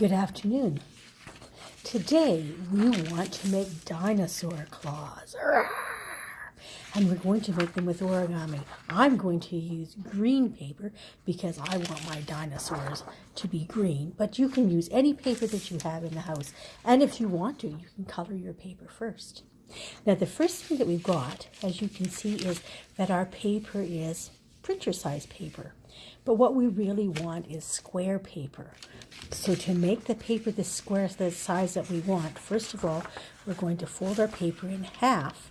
Good afternoon. Today we want to make dinosaur claws. And we're going to make them with origami. I'm going to use green paper because I want my dinosaurs to be green. But you can use any paper that you have in the house. And if you want to, you can color your paper first. Now the first thing that we've got, as you can see, is that our paper is printer size paper. But what we really want is square paper. So to make the paper the square the size that we want, first of all, we're going to fold our paper in half.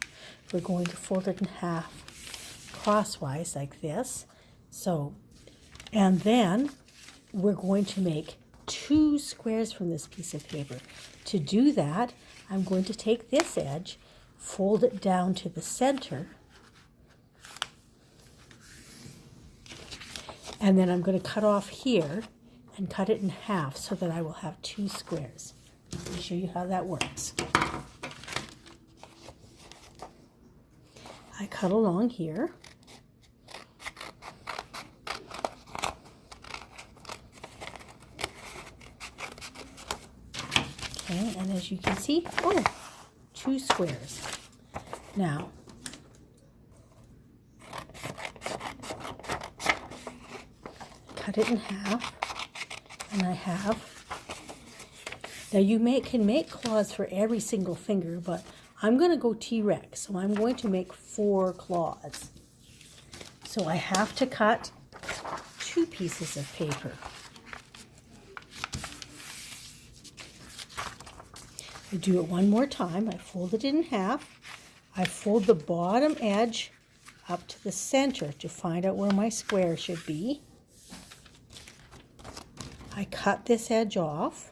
We're going to fold it in half crosswise like this. So, and then we're going to make two squares from this piece of paper. To do that, I'm going to take this edge, fold it down to the center, And then I'm going to cut off here and cut it in half so that I will have two squares. Let me show you how that works. I cut along here. Okay, and as you can see, oh, two squares. Now, cut it in half, and I have. Now you may, can make claws for every single finger, but I'm going to go T-Rex, so I'm going to make four claws. So I have to cut two pieces of paper. I do it one more time. I fold it in half. I fold the bottom edge up to the center to find out where my square should be. I cut this edge off.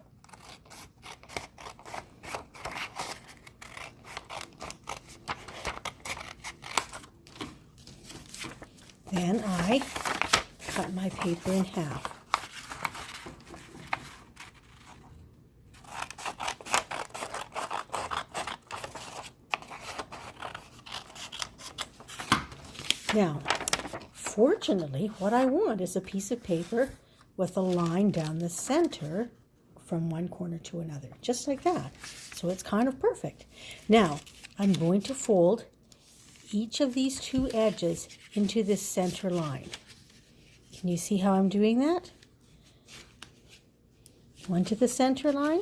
Then I cut my paper in half. Now, fortunately, what I want is a piece of paper with a line down the center from one corner to another, just like that. So it's kind of perfect. Now, I'm going to fold each of these two edges into this center line. Can you see how I'm doing that? One to the center line.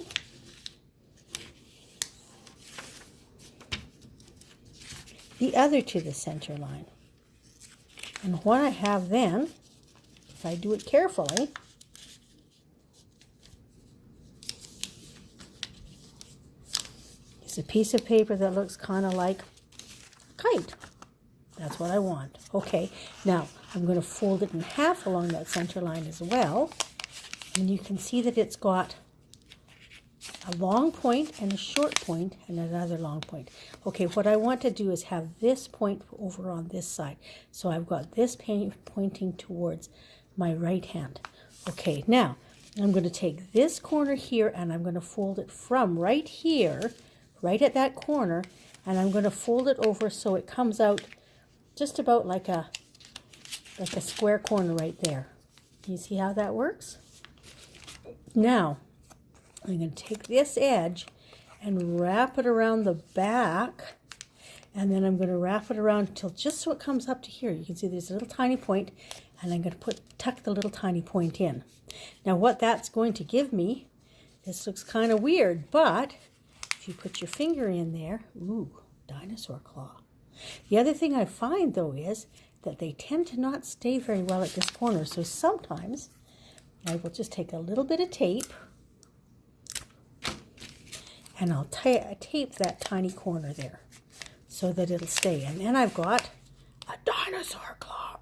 The other to the center line. And what I have then, if I do it carefully, It's a piece of paper that looks kind of like kite. That's what I want. Okay, now I'm going to fold it in half along that center line as well. And you can see that it's got a long point and a short point and another long point. Okay, what I want to do is have this point over on this side. So I've got this pointing towards my right hand. Okay, now I'm going to take this corner here and I'm going to fold it from right here right at that corner and I'm going to fold it over so it comes out just about like a like a square corner right there. You see how that works? Now, I'm going to take this edge and wrap it around the back and then I'm going to wrap it around until just so it comes up to here. You can see there's a little tiny point and I'm going to put tuck the little tiny point in. Now what that's going to give me, this looks kind of weird, but if you put your finger in there, ooh, dinosaur claw. The other thing I find, though, is that they tend to not stay very well at this corner. So sometimes I will just take a little bit of tape and I'll tape that tiny corner there so that it'll stay. And then I've got a dinosaur claw.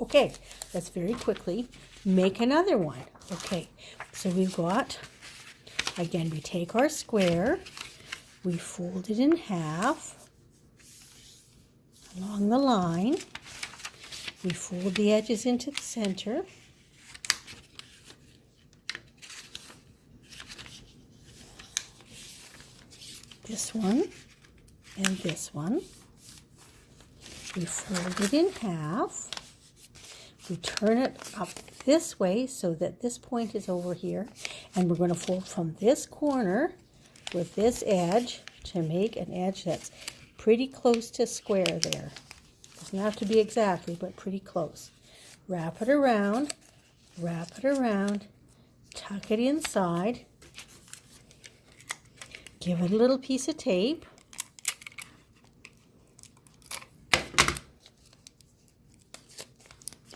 Okay, let's very quickly make another one. Okay, so we've got Again, we take our square, we fold it in half along the line. We fold the edges into the center. This one and this one. We fold it in half. We turn it up this way so that this point is over here And we're going to fold from this corner with this edge to make an edge that's pretty close to square there. Doesn't have to be exactly, but pretty close. Wrap it around, wrap it around, tuck it inside, give it a little piece of tape.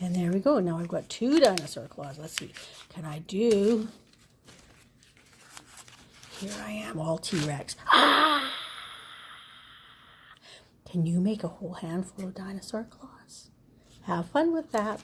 And there we go. Now I've got two dinosaur claws. Let's see. Can I do... Here I am, all T-Rex. Ah! Can you make a whole handful of dinosaur claws? Have fun with that.